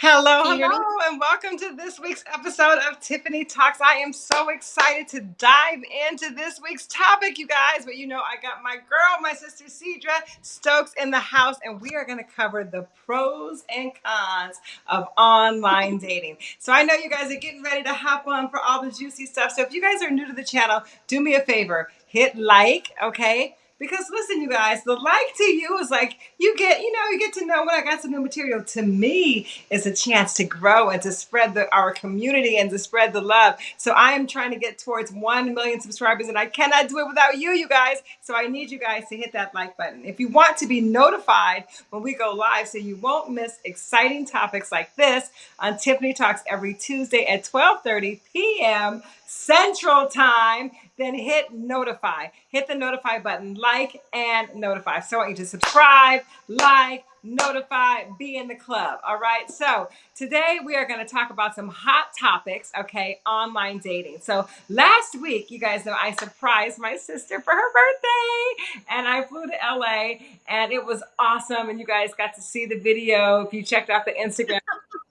Hello, hello, and welcome to this week's episode of Tiffany Talks. I am so excited to dive into this week's topic, you guys. But you know, I got my girl, my sister Cedra Stokes in the house, and we are going to cover the pros and cons of online dating. So I know you guys are getting ready to hop on for all the juicy stuff. So if you guys are new to the channel, do me a favor hit like, okay? Because listen, you guys, the like to you is like you get, you know, you get to know when I got some new material. To me, is a chance to grow and to spread the our community and to spread the love. So I am trying to get towards one million subscribers, and I cannot do it without you, you guys. So I need you guys to hit that like button. If you want to be notified when we go live, so you won't miss exciting topics like this on Tiffany Talks every Tuesday at 12:30 p.m. Central Time, then hit notify. Hit the notify button, like and notify. So I want you to subscribe, like, notify, be in the club. All right. So today we are going to talk about some hot topics, okay, online dating. So last week, you guys know I surprised my sister for her birthday and I flew to LA and it was awesome. And you guys got to see the video if you checked out the Instagram.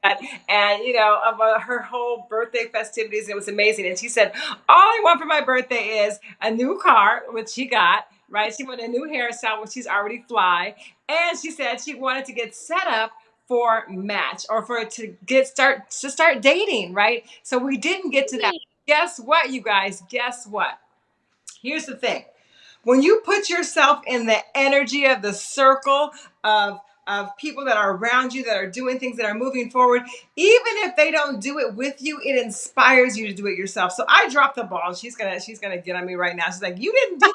and you know of uh, her whole birthday festivities it was amazing and she said all i want for my birthday is a new car which she got right? She wanted a new hairstyle which she's already fly. And she said she wanted to get set up for match or for to get start to start dating right? So we didn't get to that. Guess what you guys? Guess what? Here's the thing. When you put yourself in the energy of the circle of of people that are around you that are doing things that are moving forward even if they don't do it with you it inspires you to do it yourself. So i dropped the ball. She's gonna she's gonna get on me right now. She's like you didn't do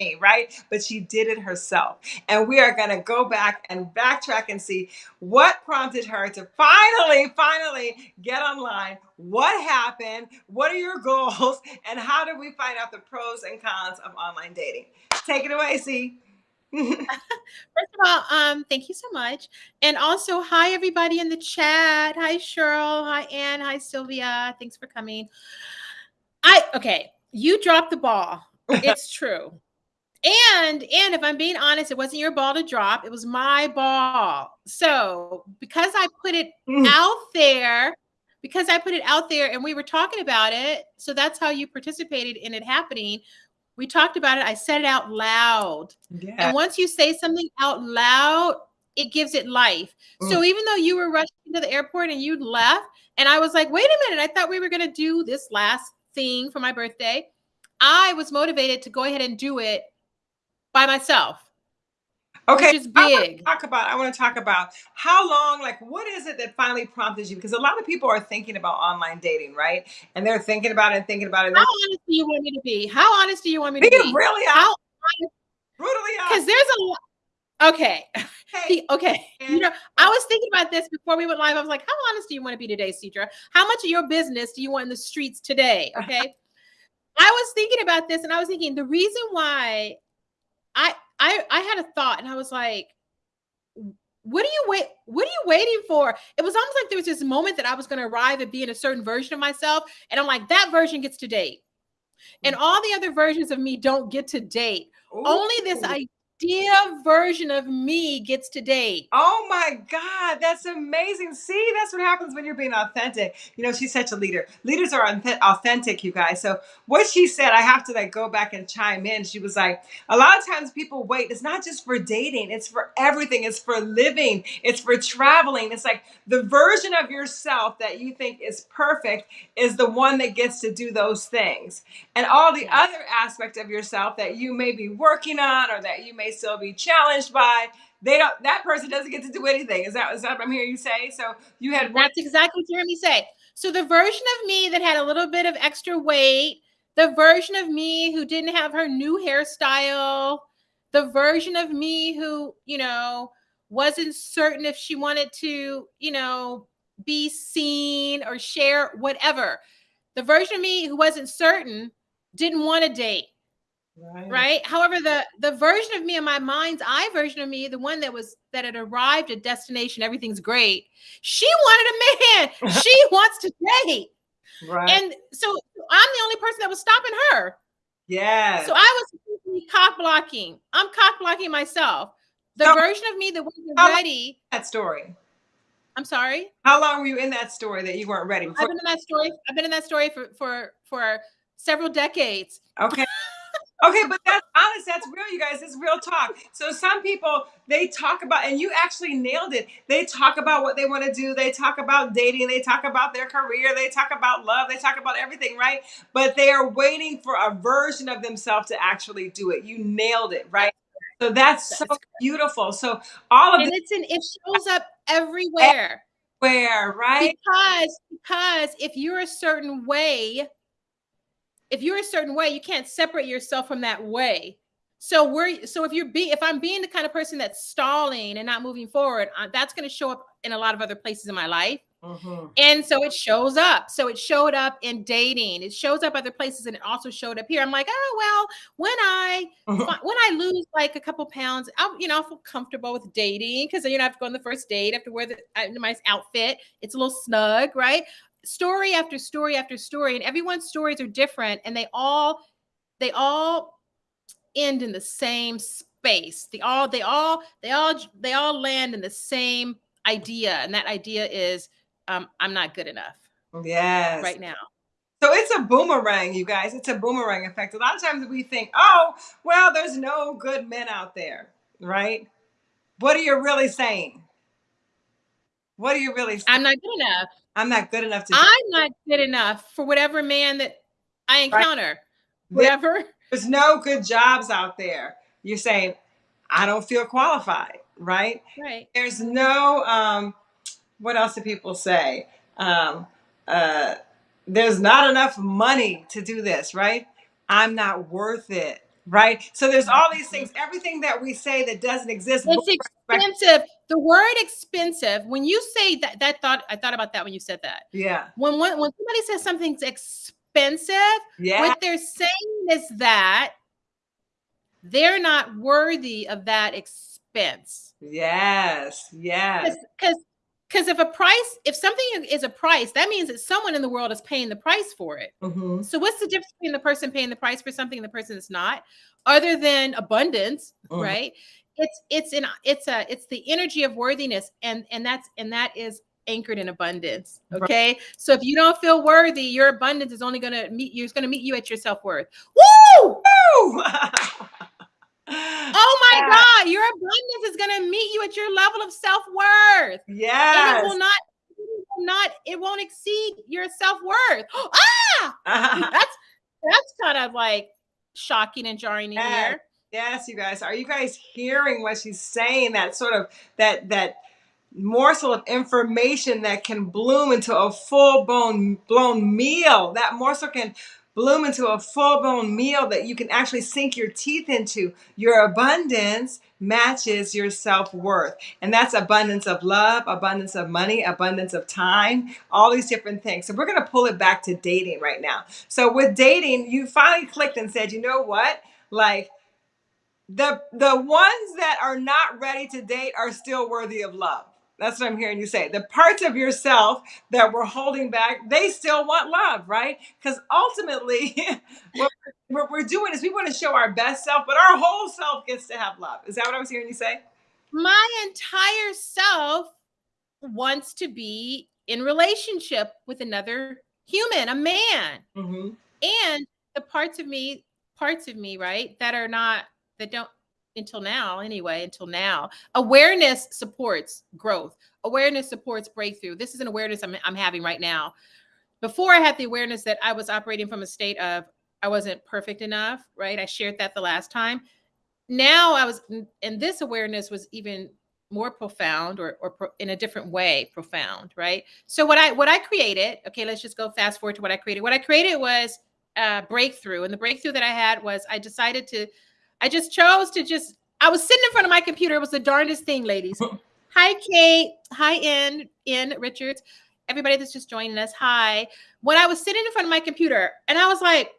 me, right but she did it herself and we are gonna go back and backtrack and see what prompted her to finally finally get online what happened what are your goals and how do we find out the pros and cons of online dating take it away see First of all, um, thank you so much. And also, hi everybody in the chat. Hi Cheryl. Hi Ann. Hi Sylvia. Thanks for coming. I okay, you dropped the ball. It's true. And and if I'm being honest, it wasn't your ball to drop, it was my ball. So because I put it mm. out there, because I put it out there and we were talking about it, so that's how you participated in it happening we talked about it. I said it out loud. Yeah. And once you say something out loud, it gives it life. Mm. So even though you were rushing to the airport and you left, and I was like, wait a minute, I thought we were going to do this last thing for my birthday. I was motivated to go ahead and do it by myself. Okay, which is big. I talk about. I want to talk about how long. Like, what is it that finally prompted you? Because a lot of people are thinking about online dating, right? And they're thinking about it and thinking about it. How honest do you want me to be? How honest do you want me to be? be? Really how honest? Brutally honest. Because there's a lot. Okay. Hey, okay. You know, I was thinking about this before we went live. I was like, how honest do you want to be today, Cedra? How much of your business do you want in the streets today? Okay. I was thinking about this and I was thinking the reason why I I I had a thought and I was like, what are you wait what are you waiting for it was almost like there was this moment that i was going to arrive at being a certain version of myself and i'm like that version gets to date and mm. all the other versions of me don't get to date Ooh. only this idea version of me gets to date. Oh my God, that's amazing. See, that's what happens when you're being authentic. You know, she's such a leader. Leaders are authentic, you guys. So what she said, I have to like go back and chime in. She was like, a lot of times people wait. It's not just for dating, it's for everything. It's for living, it's for traveling. It's like the version of yourself that you think is perfect is the one that gets to do those things. And all the other aspect of yourself that you may be working on or that you may still be challenged by. They don't. That person doesn't get to do anything. Is that is that what I'm hearing you say? So you had. One- That's exactly what you heard me say. So the version of me that had a little bit of extra weight, the version of me who didn't have her new hairstyle, the version of me who you know wasn't certain if she wanted to, you know, be seen or share whatever. The version of me who wasn't certain didn't want to date Right. right. However, the the version of me in my mind's eye version of me, the one that was that had arrived at destination, everything's great. She wanted a man. she wants to date. Right. And so I'm the only person that was stopping her. Yeah. So I was cock blocking. I'm cock blocking myself. The so, version of me that wasn't ready. That story. I'm sorry. How long were you in that story that you weren't ready? I've been in that story. I've been in that story for for for several decades. Okay. Okay, but that's honest. That's real, you guys. It's real talk. So some people they talk about, and you actually nailed it. They talk about what they want to do. They talk about dating. They talk about their career. They talk about love. They talk about everything, right? But they are waiting for a version of themselves to actually do it. You nailed it, right? So that's so beautiful. So all of and this, it's an it shows up everywhere. Where right? Because because if you're a certain way, if you're a certain way, you can't separate yourself from that way. So we're so if you're be if I'm being the kind of person that's stalling and not moving forward, uh, that's going to show up in a lot of other places in my life. Mm-hmm. And so it shows up. So it showed up in dating. It shows up other places, and it also showed up here. I'm like, oh well, when I mm-hmm. when I lose like a couple pounds, I'll you know I'll feel comfortable with dating because you know I have to go on the first date, I have to wear the uh, nice outfit. It's a little snug, right? Story after story after story, and everyone's stories are different, and they all they all end in the same space. They all they all they all they all land in the same idea, and that idea is um, I'm not good enough. Yes. Right now. So it's a boomerang, you guys. It's a boomerang effect. A lot of times we think, oh, well, there's no good men out there, right? What are you really saying? What are you really saying? I'm not good enough. I'm not good enough to. I'm not good enough for whatever man that I encounter. Right. Whatever. There's no good jobs out there. You're saying, I don't feel qualified, right? Right. There's no. Um, what else do people say? Um, uh, there's not enough money to do this, right? I'm not worth it, right? So there's all these things, everything that we say that doesn't exist. It's expensive. The word expensive, when you say that, that thought, I thought about that when you said that. Yeah. When when, when somebody says something's expensive, yeah. what they're saying is that they're not worthy of that expense. Yes. Yes. Because because if a price, if something is a price, that means that someone in the world is paying the price for it. Mm-hmm. So what's the difference between the person paying the price for something and the person that's not, other than abundance, mm-hmm. right? It's it's an it's a it's the energy of worthiness and and that's and that is anchored in abundance okay? Right. so if you don't feel worthy your abundance is only going to meet you it's going to meet you at your self-worth. Woo, woo! oh my yeah. god your abundance is going to meet you at your level of self-worth. Yeah it will not it will not it won't exceed your self-worth. Ah! That's that's kind of like shocking and jarring to hear Yes, you guys. Are you guys hearing what she's saying? That sort of that that morsel of information that can bloom into a full blown blown meal. That morsel can bloom into a full blown meal that you can actually sink your teeth into. Your abundance matches your self worth. And that's abundance of love, abundance of money, abundance of time, all these different things. So we're going to pull it back to dating right now. So with dating, you finally clicked and said, you know what? Like, the the ones that are not ready to date are still worthy of love. That's what I'm hearing you say. The parts of yourself that we're holding back, they still want love, right? Because ultimately, what, what we're doing is we want to show our best self, but our whole self gets to have love. Is that what I was hearing you say? My entire self wants to be in relationship with another human, a man. Mm-hmm. And the parts of me, parts of me, right, that are not that don't until now anyway until now. Awareness supports growth. Awareness supports breakthrough. This is an awareness I'm, I'm having right now. Before i had the awareness that i was operating from a state of i wasn't perfect enough right? I shared that the last time. Now i was and this awareness was even more profound or, or pro, in a different way profound right? So what i what i created okay let's just go fast forward to what i created. What i created was a breakthrough and the breakthrough that i had was i decided to I just chose to just, I was sitting in front of my computer. It was the darndest thing, ladies. hi, Kate. Hi, N. N. Richards. Everybody that's just joining us. Hi. When I was sitting in front of my computer and I was like,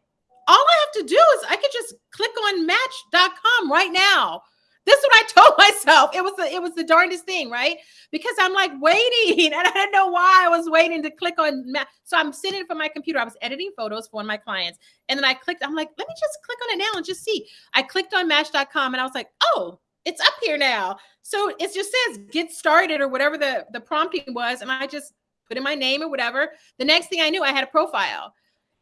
all I have to do is I could just click on match.com right now this is what I told myself. It was the it was the darndest thing, right? Because I'm like waiting, and I didn't know why I was waiting to click on. Ma- so I'm sitting for my computer. I was editing photos for one of my clients, and then I clicked. I'm like, let me just click on it now and just see. I clicked on Match.com, and I was like, oh, it's up here now. So it just says get started or whatever the, the prompting was. And I just put in my name or whatever. The next thing I knew, I had a profile.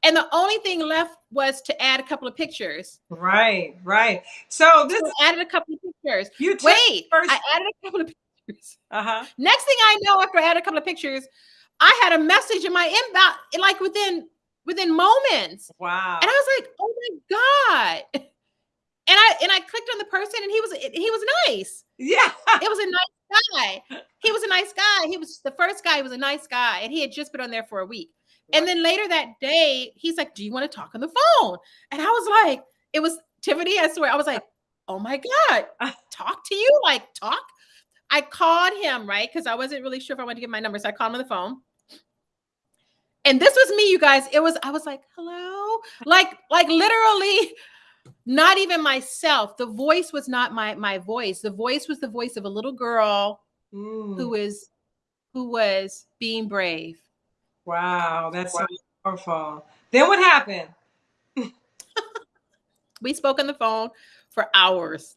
And the only thing left was to add a couple of pictures. Right, right. So this so added a couple of pictures. You wait, first- I added a couple of pictures. Uh-huh. Next thing I know, after I added a couple of pictures, I had a message in my inbox, like within within moments. Wow. And I was like, oh my God. And I and I clicked on the person and he was he was nice. Yeah. It was a nice guy. He was a nice guy. He was the first guy, he was a nice guy. And he had just been on there for a week. And then later that day, he's like, Do you want to talk on the phone? And I was like, it was Tiffany, I swear. I was like, oh my God, talk to you, like talk. I called him, right? Because I wasn't really sure if I wanted to give my number. So I called him on the phone. And this was me, you guys. It was, I was like, hello. Like, like literally, not even myself. The voice was not my my voice. The voice was the voice of a little girl mm. who was who was being brave. Wow, that's wow. so powerful. Then what happened? we spoke on the phone for hours.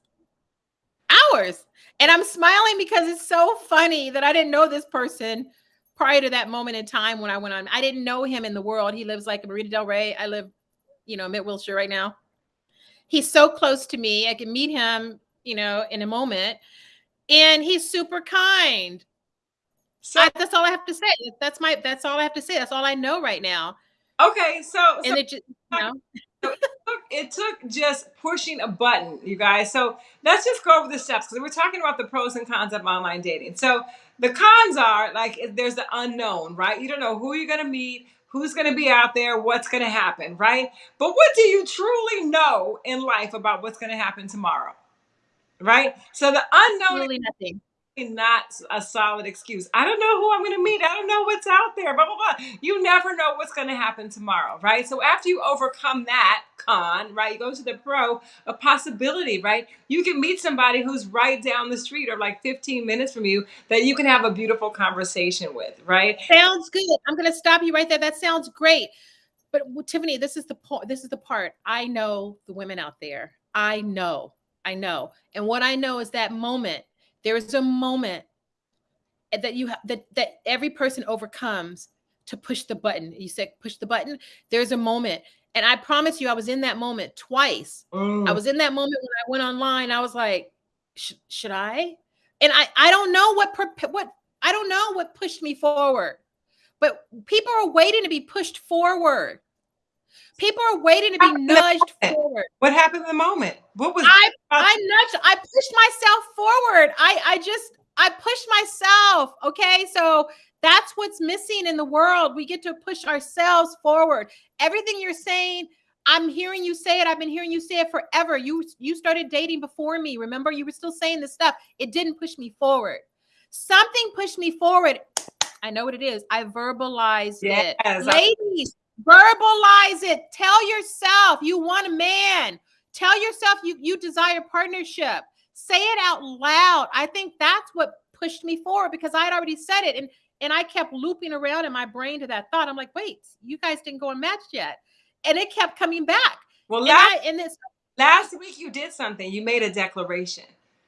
Hours. And I'm smiling because it's so funny that I didn't know this person prior to that moment in time when I went on. I didn't know him in the world. He lives like in Marina Del Rey. I live, you know, mid Wilshire right now. He's so close to me. I can meet him, you know, in a moment. And he's super kind. So I, that's all I have to say. That's my that's all I have to say. That's all I know right now. Okay, so, so and it just you know. it, took, it took just pushing a button, you guys. So let's just go over the steps because we're talking about the pros and cons of online dating. So the cons are like there's the unknown, right? You don't know who you're gonna meet, who's going to be out there, what's going to happen, right? But what do you truly know in life about what's going to happen tomorrow? Right? So the unknown really nothing not a solid excuse. I don't know who I'm going to meet. I don't know what's out there. Blah blah blah. You never know what's going to happen tomorrow, right? So after you overcome that con, right, you go to the pro, a possibility, right? You can meet somebody who's right down the street or like 15 minutes from you that you can have a beautiful conversation with, right? Sounds good. I'm going to stop you right there. That sounds great. But Tiffany, this is the point. This is the part. I know the women out there. I know. I know. And what I know is that moment there is a moment that you have that that every person overcomes to push the button. You said push the button. There's a moment. And I promise you, I was in that moment twice. Mm. I was in that moment when I went online. I was like, should I? And I, I don't know what, what, I don't know what pushed me forward, but people are waiting to be pushed forward. People are waiting to be nudged forward. What happened in the moment? What was I? I nudged. I pushed myself forward. I I just I push myself. Okay, so that's what's missing in the world. We get to push ourselves forward. Everything you're saying, I'm hearing you say it. I've been hearing you say it forever. You you started dating before me. Remember, you were still saying this stuff. It didn't push me forward. Something pushed me forward. I know what it is. I verbalized yes, it. Ladies, Verbalize it. Tell yourself you want a man. Tell yourself you you desire partnership. Say it out loud. I think that's what pushed me forward because I had already said it and and I kept looping around in my brain to that thought. I'm like, wait, you guys didn't go and match yet, and it kept coming back. Well, last, and I, and this last week you did something. You made a declaration.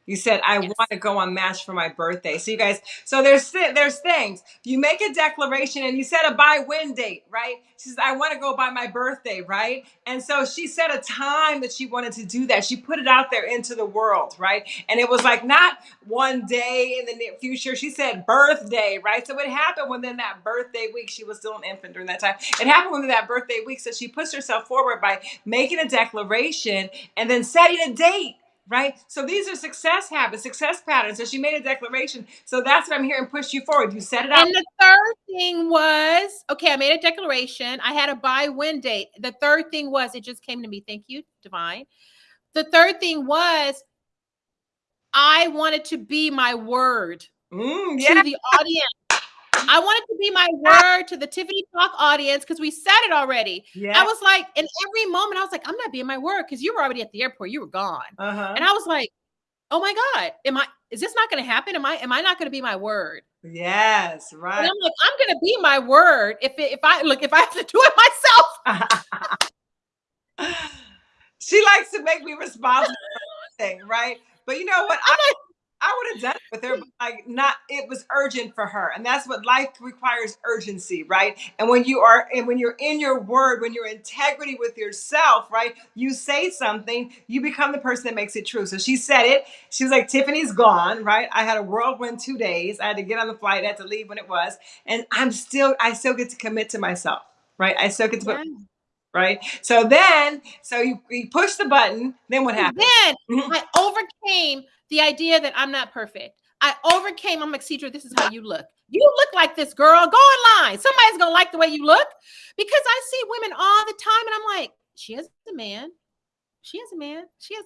You said I yes. want to go on Match for my birthday. So you guys, so there's there's things. You make a declaration and you set a buy win date, right? She says I want to go by my birthday, right? And so she set a time that she wanted to do that. She put it out there into the world, right? And it was like not one day in the near future. She said birthday, right? So it happened within that birthday week. She was still an infant during that time. It happened within that birthday week. So she puts herself forward by making a declaration and then setting a date right? So these are success habits, success patterns. So she made a declaration. So that's what I'm hearing push you forward. You set it up. And the third thing was okay, I made a declaration. I had a buy win date. The third thing was it just came to me. Thank you, Divine. The third thing was I wanted to be my word mm, yeah. to the audience. I wanted to be my word to the Tiffany Talk audience because we said it already. Yeah. I was like, in every moment, I was like, I'm not being my word because you were already at the airport. You were gone. Uh-huh. And I was like, oh my God, am I is this not gonna happen? Am I am I not gonna be my word? Yes, right. And I'm like, I'm gonna be my word if it, if I look if I have to do it myself. she likes to make me responsible for everything, right? But you know what? I, I would have done it with her, but like not it was urgent for her. And that's what life requires urgency, right? And when you are and when you're in your word, when you're integrity with yourself, right? You say something, you become the person that makes it true. So she said it. She was like, Tiffany's gone, right? I had a whirlwind two days. I had to get on the flight, I had to leave when it was. And I'm still, I still get to commit to myself, right? I still get to put right? So then, so you, you push the button. Then what happened? Then mm-hmm. I overcame the idea that I'm not perfect. I overcame. I'm like, Cedra, this is how you look. You look like this girl. Go online. Somebody's gonna like the way you look. Because I see women all the time, and I'm like, she has a man. She has a man. She has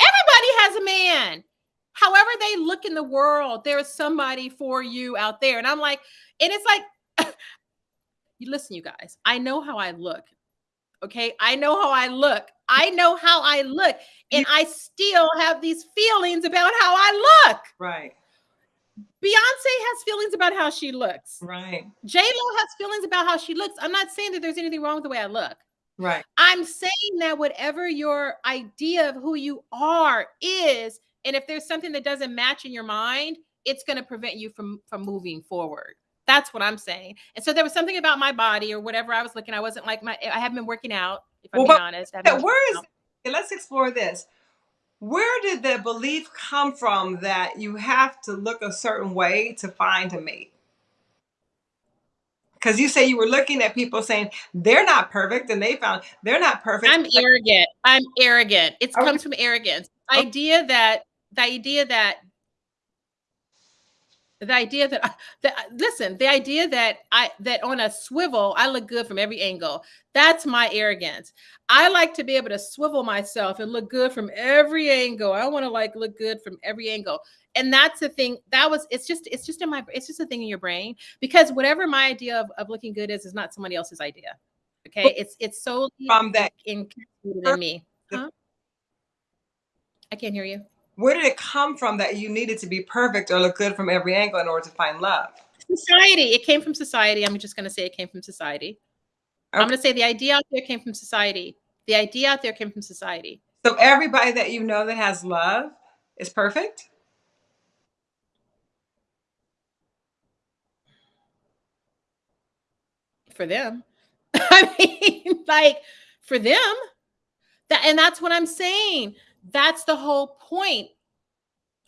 everybody has a man. However, they look in the world, there is somebody for you out there. And I'm like, and it's like, you listen, you guys, I know how I look. Okay. I know how I look. I know how I look. And I still have these feelings about how I look. Right. Beyonce has feelings about how she looks. Right. J Lo has feelings about how she looks. I'm not saying that there's anything wrong with the way I look. Right. I'm saying that whatever your idea of who you are is, and if there's something that doesn't match in your mind, it's going to prevent you from from moving forward. That's what I'm saying. And so there was something about my body or whatever I was looking. I wasn't like my. I haven't been working out. If I'm well, being honest. Where is? Let's explore this. Where did the belief come from that you have to look a certain way to find a mate? Because you say you were looking at people saying they're not perfect, and they found they're not perfect. I'm arrogant. I'm arrogant. It okay. comes from arrogance. The idea that the idea that the idea that that listen the idea that i that on a swivel i look good from every angle. That's my arrogance. I like to be able to swivel myself and look good from every angle. I want to like look good from every angle. And that's the thing that was it's just it's just in my it's just a thing in your brain because whatever my idea of, of looking good is is not somebody else's idea okay? It's it's solely from that in, in me. huh? i can't hear you where did it come from that you needed to be perfect or look good from every angle in order to find love? Society. It came from society. I'm just going to say it came from society. Okay. I'm going to say the idea out there came from society. The idea out there came from society. So everybody that you know that has love is perfect? For them. I mean, like for them. That and that's what I'm saying. That's the whole point.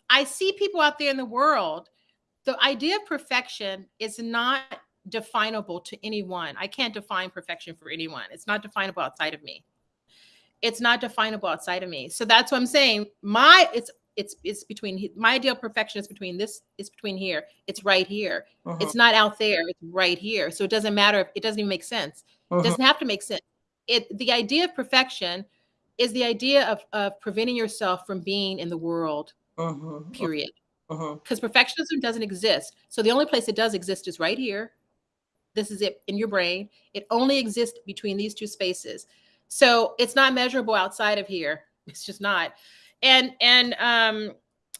I see people out there in the world. The idea of perfection is not definable to anyone. I can't define perfection for anyone. It's not definable outside of me. It's not definable outside of me. So that's what I'm saying. My it's it's it's between my ideal perfection is between this it's between here. It's right here. Uh-huh. It's not out there. It's right here. So it doesn't matter if it doesn't even make sense. Uh-huh. It doesn't have to make sense. It the idea of perfection is the idea of, of preventing yourself from being in the world, uh-huh. period. Because uh-huh. perfectionism doesn't exist. So the only place it does exist is right here. This is it in your brain. It only exists between these two spaces. So it's not measurable outside of here. It's just not. And and um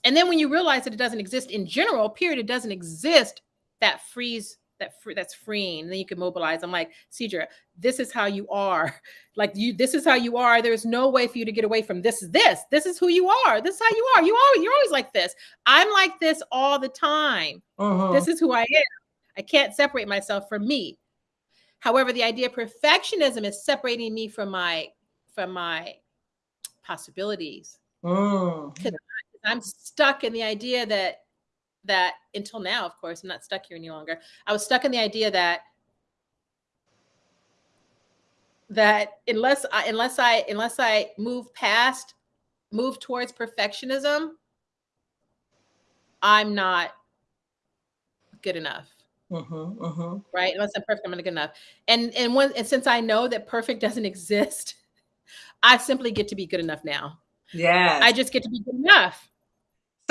and then when you realize that it doesn't exist in general, period, it doesn't exist, that frees that free, that's freeing. And then you can mobilize. I'm like, Cedra, this is how you are. Like you, this is how you are. There's no way for you to get away from this. Is this? This is who you are. This is how you are. You are. You're always like this. I'm like this all the time. Uh-huh. This is who I am. I can't separate myself from me. However, the idea of perfectionism is separating me from my from my possibilities. Mm. I'm stuck in the idea that that until now, of course, I'm not stuck here any longer. I was stuck in the idea that that unless I unless I unless I move past move towards perfectionism, I'm not good enough. Uh-huh, uh-huh. Right? Unless I'm perfect, I'm not good enough. And and when and since I know that perfect doesn't exist, I simply get to be good enough now. Yeah. I just get to be good enough.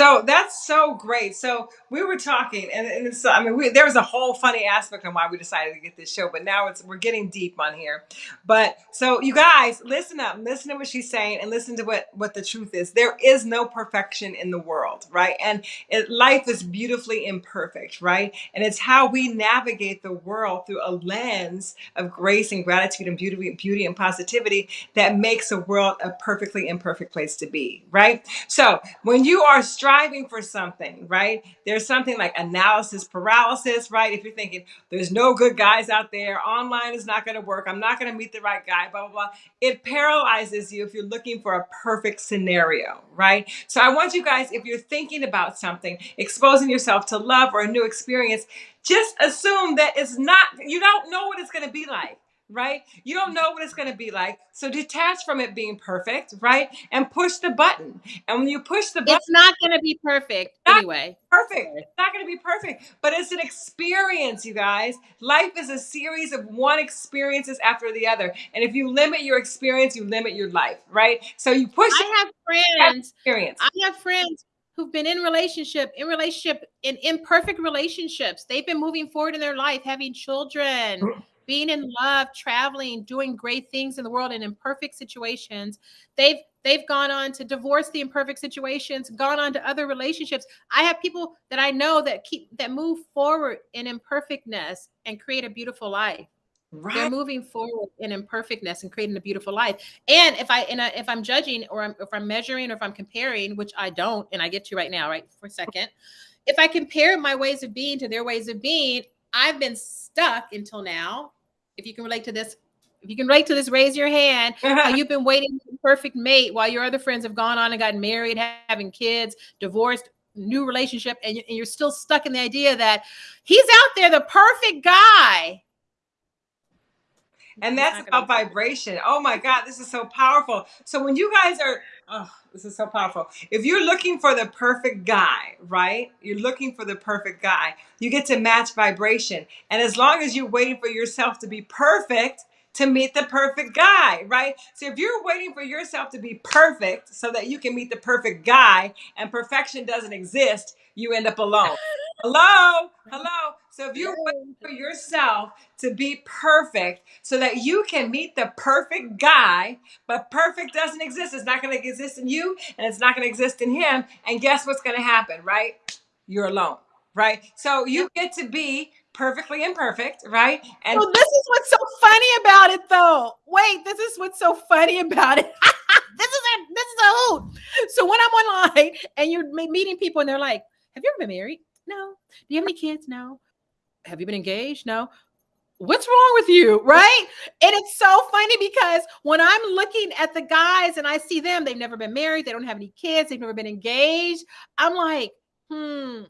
So that's so great. So we were talking, and, and it's, I mean, we, there was a whole funny aspect on why we decided to get this show, but now it's we're getting deep on here. But so you guys, listen up, listen to what she's saying, and listen to what what the truth is. There is no perfection in the world, right? And it, life is beautifully imperfect, right? And it's how we navigate the world through a lens of grace and gratitude and beauty, beauty and positivity that makes the world a perfectly imperfect place to be, right? So when you are striving for something, right? There's something like analysis paralysis, right? If you're thinking there's no good guys out there, online is not going to work, I'm not going to meet the right guy, blah, blah, blah. It paralyzes you if you're looking for a perfect scenario, right? So I want you guys, if you're thinking about something, exposing yourself to love or a new experience, just assume that it's not, you don't know what it's going to be like right? You don't know what it's going to be like. So detach from it being perfect, right? And push the button. And when you push the button, it's not going to be perfect anyway. Perfect. It's not going to be perfect, but it's an experience, you guys. Life is a series of one experiences after the other. And if you limit your experience, you limit your life, right? So you push I have friends. Experience. I have friends who've been in relationship, in relationship, in imperfect relationships. They've been moving forward in their life, having children, being in love, traveling, doing great things in the world and in imperfect situations. They've they've gone on to divorce the imperfect situations, gone on to other relationships. I have people that I know that keep that move forward in imperfectness and create a beautiful life. Right. They're moving forward in imperfectness and creating a beautiful life. And if I and I, if I'm judging or I'm, if I'm measuring or if I'm comparing, which I don't, and I get to right now, right for a second, if I compare my ways of being to their ways of being, I've been stuck until now. If you can relate to this, if you can relate to this, raise your hand. You've been waiting for the perfect mate while your other friends have gone on and gotten married, having kids, divorced, new relationship, and you're still stuck in the idea that he's out there, the perfect guy. And that's about vibration. Oh my God, this is so powerful. So when you guys are, oh, this is so powerful. If you're looking for the perfect guy, right? You're looking for the perfect guy. You get to match vibration. And as long as you're waiting for yourself to be perfect, to meet the perfect guy, right? So if you're waiting for yourself to be perfect so that you can meet the perfect guy and perfection doesn't exist, you end up alone. Hello? Hello? So if you're waiting for yourself to be perfect so that you can meet the perfect guy, but perfect doesn't exist. It's not going to exist in you and it's not going to exist in him. And guess what's going to happen, right? You're alone, right? So you get to be perfectly imperfect, right? And well, this is what's so funny about it, though. Wait, this is what's so funny about it. this is a this is a hoot. So when I'm online and you're meeting people and they're like, "Have you ever been married? No. Do you have any kids? No. Have you been engaged? No. What's wrong with you? Right. And it's so funny because when I'm looking at the guys and I see them, they've never been married, they don't have any kids, they've never been engaged. I'm like, hmm,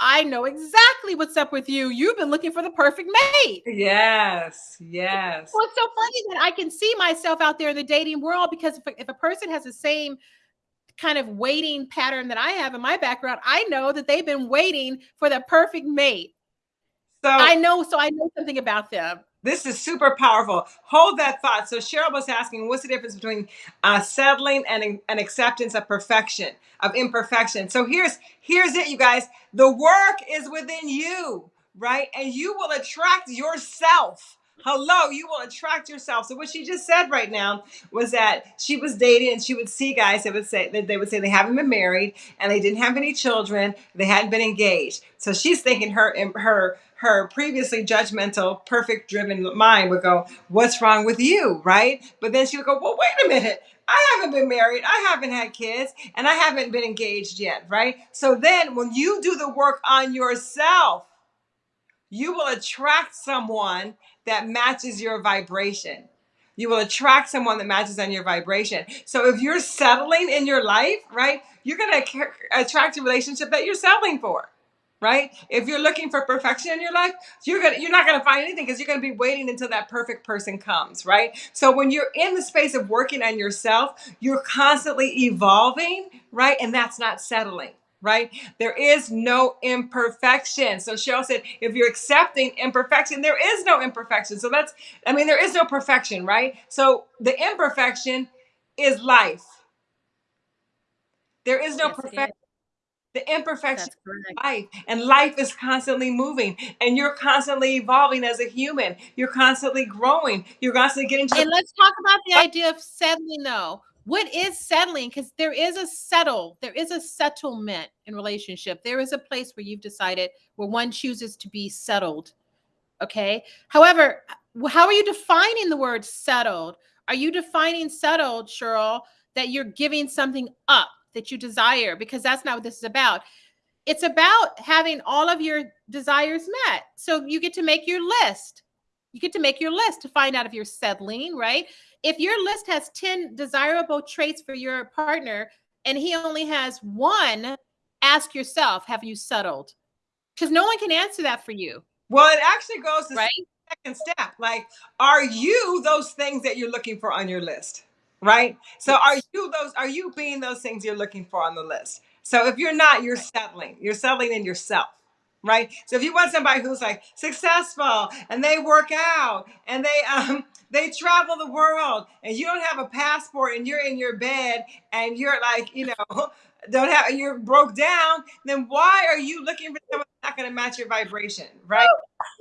I know exactly what's up with you. You've been looking for the perfect mate. Yes, yes. Well, it's so funny that I can see myself out there in the dating world because if, if a person has the same kind of waiting pattern that I have in my background, I know that they've been waiting for the perfect mate. So I know, so I know something about them. This is super powerful. Hold that thought. So Cheryl was asking, what's the difference between uh, settling and an acceptance of perfection, of imperfection? So here's here's it, you guys. The work is within you, right? And you will attract yourself Hello, you will attract yourself. So what she just said right now was that she was dating and she would see guys that would say that they would say they haven't been married and they didn't have any children, they hadn't been engaged. So she's thinking her her her previously judgmental, perfect driven mind would go, What's wrong with you? Right? But then she would go, Well, wait a minute. I haven't been married. I haven't had kids and I haven't been engaged yet. Right? So then when you do the work on yourself, you will attract someone that matches your vibration. You will attract someone that matches on your vibration. So if you're settling in your life, right, you're going to attract a relationship that you're settling for. Right? If you're looking for perfection in your life, you're gonna you're not gonna find anything because you're gonna be waiting until that perfect person comes, right? So when you're in the space of working on yourself, you're constantly evolving, right? And that's not settling right? There is no imperfection. So Cheryl said, if you're accepting imperfection, there is no imperfection. So that's, I mean, there is no perfection, right? So the imperfection is life. There is no yes, perfection. The imperfection of life. And life is constantly moving and you're constantly evolving as a human. You're constantly growing. You're constantly getting to And let's talk about the oh. idea of settling though. What is settling? Because there is a settle, there is a settlement in relationship. There is a place where you've decided where one chooses to be settled. Okay. However, how are you defining the word settled? Are you defining settled, Cheryl, that you're giving something up that you desire? Because that's not what this is about. It's about having all of your desires met. So you get to make your list. You get to make your list to find out if you're settling, right? If your list has 10 desirable traits for your partner and he only has one, ask yourself, have you settled? Because no one can answer that for you. Well, it actually goes to right? second step. Like, are you those things that you're looking for on your list? Right. So yes. are you those, are you being those things you're looking for on the list? So if you're not, you're settling. You're settling in yourself. Right. So if you want somebody who's like successful and they work out and they um they travel the world and you don't have a passport and you're in your bed and you're like, you know, don't have you're broke down, then why are you looking for someone that's not going to match your vibration, right?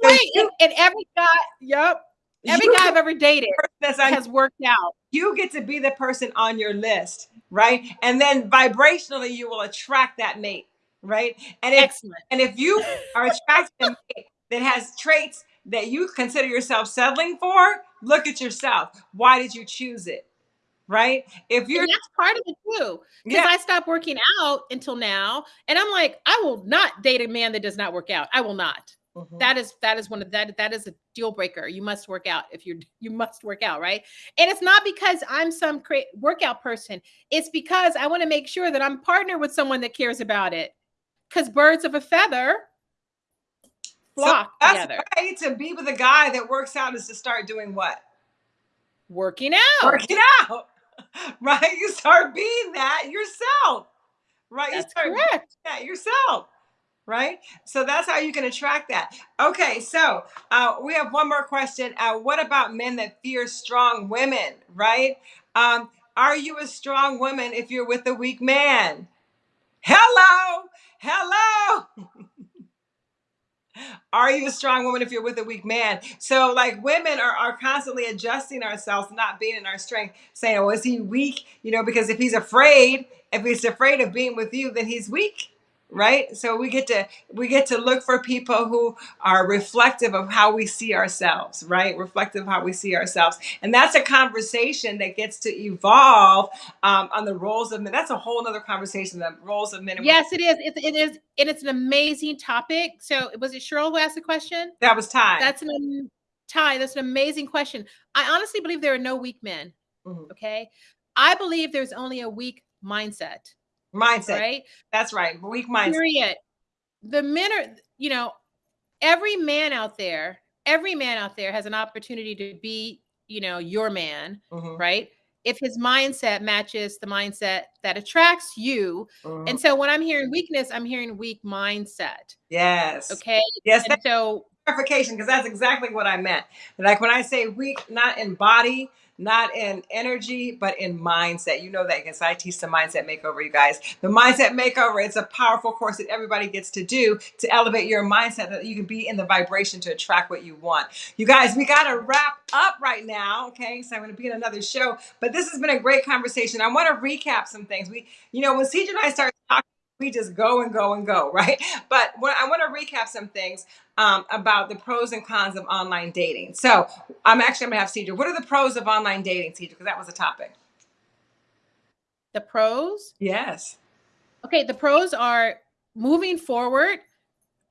Right. You, and, and, every guy, yep, every guy I've ever dated has worked out. You get to be the person on your list, right? And then vibrationally, you will attract that mate, right? And if, Excellent. And if you are attracting a mate that has traits that you consider yourself settling for, look at yourself. Why did you choose it? right? If you're and that's part of it too. Because yeah. I stopped working out until now, and I'm like, I will not date a man that does not work out. I will not. Mm-hmm. That is that is one of that that is a deal breaker. You must work out if you're you must work out, right? And it's not because I'm some cra- workout person. It's because I want to make sure that I'm partnered with someone that cares about it. Because birds of a feather flock so that's together. Right. To be with a guy that works out is to start doing what? Working out. Working out. right? You start being that yourself, right? That's you start correct. that yourself, right? So that's how you can attract that. Okay, so uh, we have one more question. Uh, what about men that fear strong women, right? Um, are you a strong woman if you're with a weak man? Hello, hello. Are you a strong woman if you're with a weak man? So, like, women are, are constantly adjusting ourselves, not being in our strength, saying, Oh, is he weak? You know, because if he's afraid, if he's afraid of being with you, then he's weak right? So we get to we get to look for people who are reflective of how we see ourselves right? Reflective of how we see ourselves. And that's a conversation that gets to evolve um, on the roles of men. That's a whole other conversation the roles of men yes it is. It, it is and it's an amazing topic. So was it cheryl who asked the question? That was ty. That's an ty that's an amazing question. I honestly believe there are no weak men mm-hmm. okay? I believe there's only a weak mindset mindset. Right? That's right. Weak mindset. Period. The men are, you know, every man out there, every man out there has an opportunity to be, you know, your man, mm-hmm. right? If his mindset matches the mindset that attracts you. Mm-hmm. And so when I'm hearing weakness, I'm hearing weak mindset. Yes. Okay. Yes. And so clarification, because that's exactly what I meant. Like when I say weak, not in body, not in energy, but in mindset. You know that because I teach the mindset makeover, you guys. The mindset makeover, it's a powerful course that everybody gets to do to elevate your mindset that you can be in the vibration to attract what you want. You guys, we got to wrap up right now. Okay. So I'm going to be in another show, but this has been a great conversation. I want to recap some things. We, you know, when CJ and I started talking, we just go and go and go, right? But what, I want to recap some things um, about the pros and cons of online dating. So I'm actually going to have Cedra. What are the pros of online dating, Cedra? Because that was a topic. The pros? Yes. Okay, the pros are moving forward,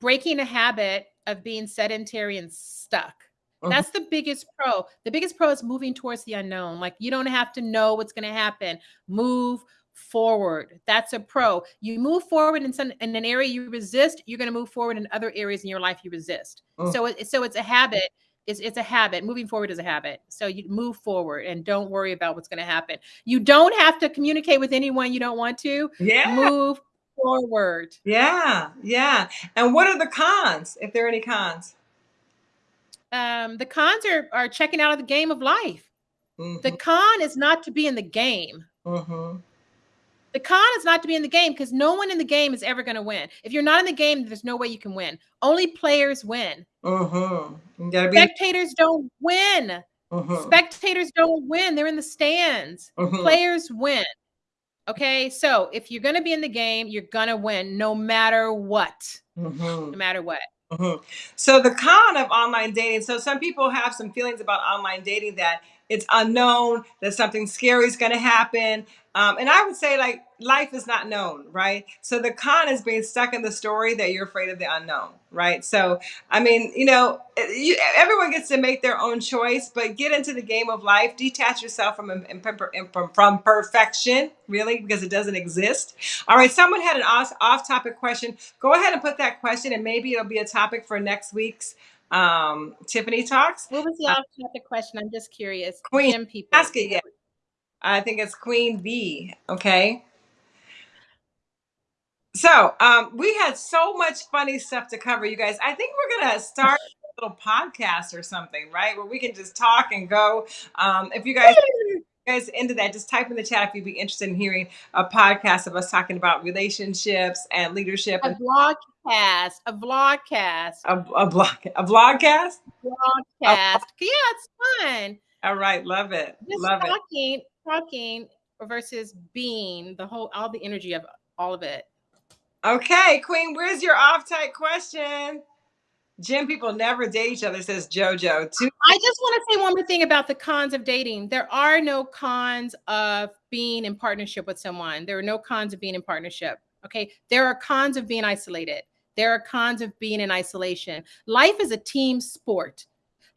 breaking a habit of being sedentary and stuck. Mm-hmm. That's the biggest pro. The biggest pro is moving towards the unknown. Like you don't have to know what's going to happen. Move forward. That's a pro. You move forward in some in an area you resist, you're going to move forward in other areas in your life you resist. Oh. So it, so it's a habit. It's, it's a habit. Moving forward is a habit. So you move forward and don't worry about what's going to happen. You don't have to communicate with anyone you don't want to. Yeah. Move forward. Yeah. Yeah. And what are the cons, if there are any cons? Um, the cons are, are checking out of the game of life. Mm-hmm. The con is not to be in the game. Mm-hmm The con is not to be in the game because no one in the game is ever going to win. If you're not in the game, there's no way you can win. Only players win. Mm-hmm. Be- Spectators don't win. Mm-hmm. Spectators don't win. They're in the stands. Mm-hmm. Players win. Okay. So if you're going to be in the game, you're going to win no matter what. Mm-hmm. No matter what. So the con of online dating. So some people have some feelings about online dating that it's unknown, that something scary is going to happen. Um, and I would say, like, life is not known, right? So the con is being stuck in the story that you're afraid of the unknown, right? So, I mean, you know, you, everyone gets to make their own choice, but get into the game of life, detach yourself from, from, from perfection, really, because it doesn't exist. All right, someone had an off, off topic question. Go ahead and put that question, and maybe it'll be a topic for next week's um, Tiffany Talks. What was the off topic question? I'm just curious. Queen, Gym people. ask it yet. I think it's Queen B. Okay. So um, we had so much funny stuff to cover, you guys. I think we're gonna start a little podcast or something, right? Where we can just talk and go. Um, if you guys guys into that, just type in the chat if you'd be interested in hearing a podcast of us talking about relationships and leadership. A vlogcast, a vlogcast, a, a vlog, a vlogcast, vlogcast. yeah, it's fun. All right, love it. Just love talking, it talking versus being the whole all the energy of all of it. Okay, Queen, where's your off tight question? Gym people never date each other, says JoJo. Too- I just want to say one more thing about the cons of dating. There are no cons of being in partnership with someone. There are no cons of being in partnership. Okay. There are cons of being isolated. There are cons of being in isolation. Life is a team sport.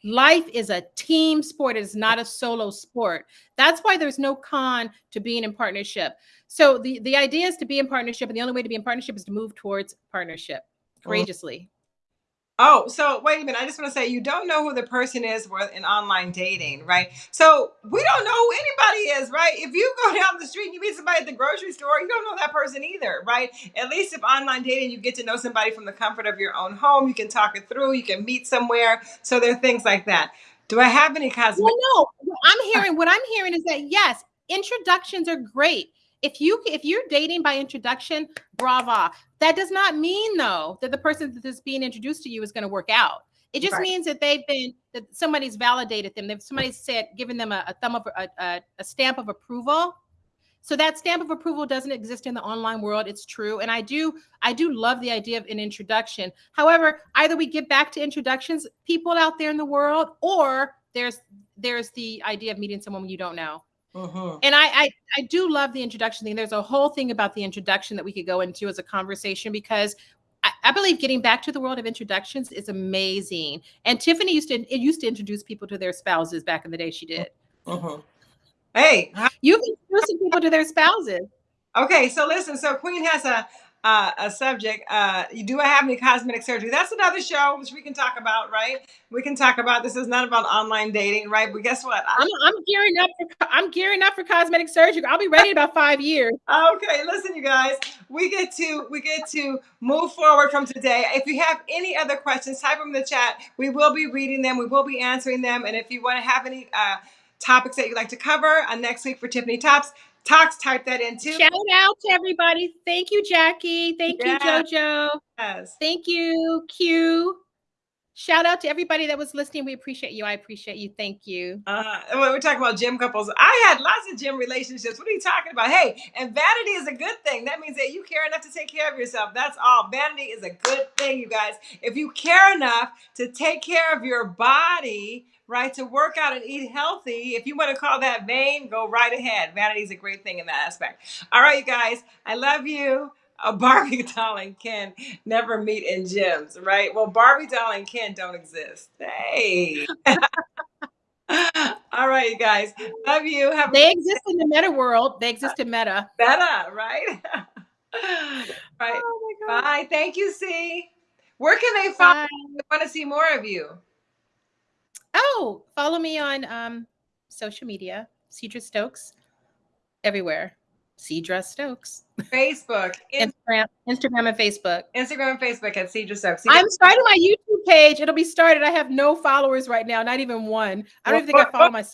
Life is a team sport. It is not a solo sport. That's why there's no con to being in partnership. So the, the idea is to be in partnership, and the only way to be in partnership is to move towards partnership courageously. Oh, so wait a minute. I just want to say you don't know who the person is in online dating, right? So we don't know who anybody is, right? If you go down the street and you meet somebody at the grocery store, you don't know that person either, right? At least if online dating, you get to know somebody from the comfort of your own home. You can talk it through. You can meet somewhere. So there are things like that. Do I have any cosmetic? Well, no. I'm hearing what I'm hearing is that yes, introductions are great if you if you're dating by introduction, brava. That does not mean though that the person that is being introduced to you is going to work out. It just right. means that they've been that somebody's validated them. They've somebody said given them a, a thumb of a, a, a stamp of approval. So that stamp of approval doesn't exist in the online world. It's true, and I do I do love the idea of an introduction. However, either we get back to introductions, people out there in the world, or there's there's the idea of meeting someone you don't know. Uh-huh. And I, I I do love the introduction thing. There's a whole thing about the introduction that we could go into as a conversation because I, I believe getting back to the world of introductions is amazing. And Tiffany used to it used to introduce people to their spouses back in the day. She did. Uh-huh. Hey, you've introducing people to their spouses. Okay, so listen. So Queen has a uh, a subject. Uh, you do have any cosmetic surgery? That's another show which we can talk about, right? We can talk about. This is not about online dating, right? But guess what? I'm, I'm gearing up for I'm gearing up for cosmetic surgery. I'll be ready in about five years. Okay, listen, you guys. We get to we get to move forward from today. If you have any other questions, type them in the chat. We will be reading them. We will be answering them. And if you want to have any uh, topics that you'd like to cover uh, next week for Tiffany Tops, Talks, type that in too. Shout out to everybody. Thank you, Jackie. Thank yes. you, JoJo. Yes. Thank you, Q. Shout out to everybody that was listening. We appreciate you. I appreciate you. Thank you. Uh, we're talking about gym couples. I had lots of gym relationships. What are you talking about? Hey, and vanity is a good thing. That means that you care enough to take care of yourself. That's all. Vanity is a good thing, you guys. If you care enough to take care of your body, right? To work out and eat healthy. If you want to call that vain, go right ahead. Vanity is a great thing in that aspect. All right, you guys, I love you. A Barbie doll and Ken never meet in gyms, right? Well, Barbie doll and Ken don't exist. Hey. All right, you guys. Love you. Have they exist in the meta world. They exist in meta. Meta, right? right. Oh Bye. Thank you, C. Where can they find? I want to see more of you. Oh, follow me on um, social media, Cedra Stokes, everywhere. Cedra Stokes. Facebook, Instagram, Instagram and Facebook. Instagram and Facebook at Cedra Stokes. Cedra I'm starting my YouTube page. It'll be started. I have no followers right now, not even one. I don't even think I follow myself.